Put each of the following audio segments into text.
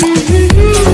see you.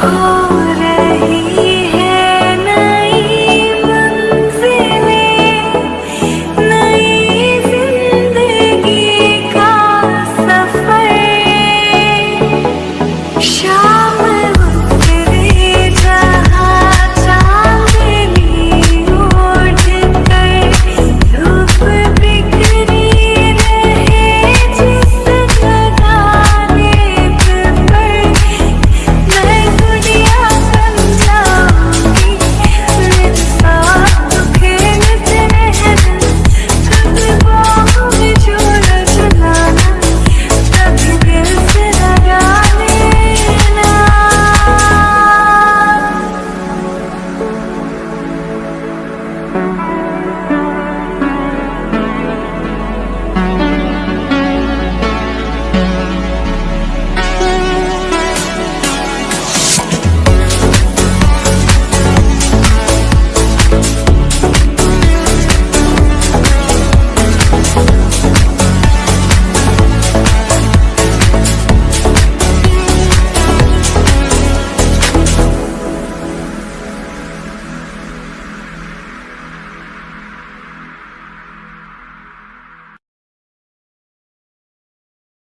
Oh.